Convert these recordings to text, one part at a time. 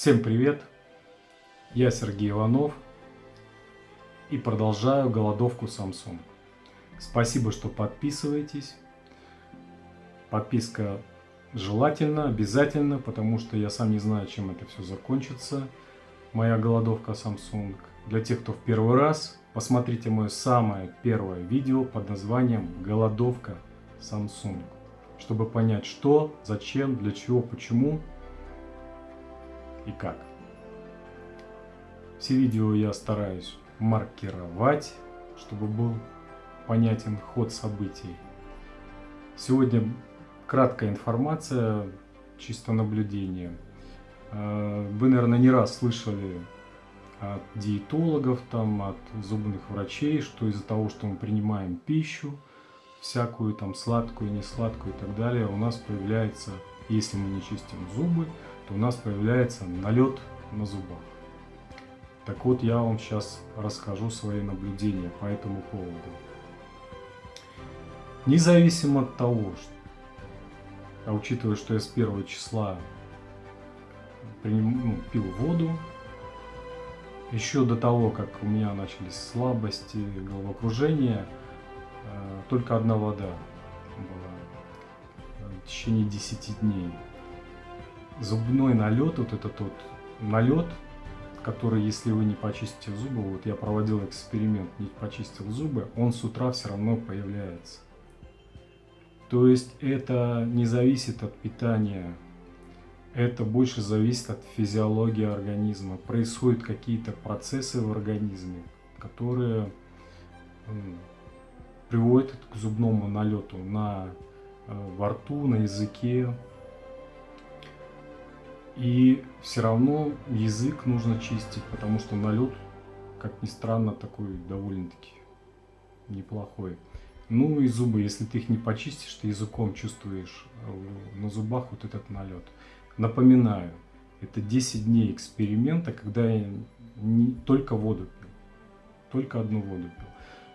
Всем привет! Я Сергей Иванов и продолжаю голодовку Samsung. Спасибо, что подписываетесь. Подписка желательно, обязательно, потому что я сам не знаю, чем это все закончится. Моя голодовка Samsung. Для тех, кто в первый раз, посмотрите мое самое первое видео под названием «Голодовка Samsung», чтобы понять, что, зачем, для чего, почему и как. Все видео я стараюсь маркировать, чтобы был понятен ход событий. Сегодня краткая информация, чисто наблюдение. Э, вы, наверное, не раз слышали от диетологов, там, от зубных врачей, что из-за того, что мы принимаем пищу, всякую там сладкую, несладкую и так далее, у нас появляется, если мы не чистим зубы, то у нас появляется налет на зубах. Так вот, я вам сейчас расскажу свои наблюдения по этому поводу. Независимо от того, что, а учитывая, что я с первого числа приним, ну, пил воду, еще до того, как у меня начались слабости, головокружение, э, только одна вода была в течение 10 дней зубной налет, вот этот вот налет, который, если вы не почистите зубы, вот я проводил эксперимент, не почистил зубы, он с утра все равно появляется. То есть это не зависит от питания, это больше зависит от физиологии организма. Происходят какие-то процессы в организме, которые приводят к зубному налету на, э, во рту, на языке, и все равно язык нужно чистить, потому что налет, как ни странно, такой довольно-таки неплохой. Ну и зубы, если ты их не почистишь, ты языком чувствуешь э, на зубах вот этот налет. Напоминаю, это 10 дней эксперимента, когда я не, только воду пил. Только одну воду пил.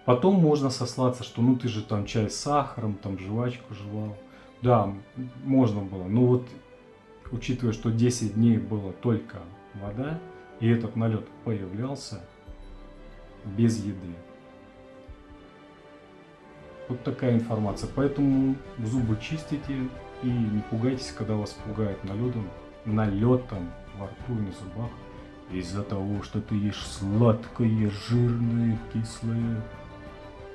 Потом можно сослаться, что ну ты же там чай с сахаром, там жвачку жевал. Да, можно было. Но вот учитывая, что 10 дней было только вода, и этот налет появлялся без еды. Вот такая информация. Поэтому зубы чистите и не пугайтесь, когда вас пугает налетом, налетом во рту и на зубах. Из-за того, что ты ешь сладкое, жирное, кислое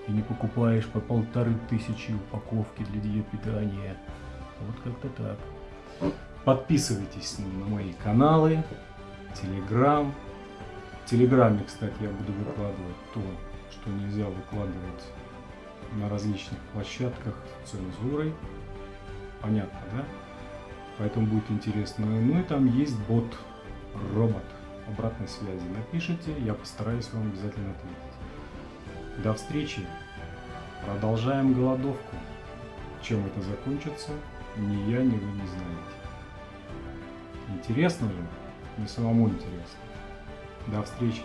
и не покупаешь по полторы тысячи упаковки для диет питания. Вот как-то так. Подписывайтесь на мои каналы, Телеграм. В Телеграме, кстати, я буду выкладывать то, что нельзя выкладывать на различных площадках с цензурой. Понятно, да? Поэтому будет интересно. Ну и там есть бот, робот обратной связи. Напишите, я постараюсь вам обязательно ответить. До встречи. Продолжаем голодовку. Чем это закончится, ни я, ни вы не знаете. Интересно же? Мне самому интересно. До встречи.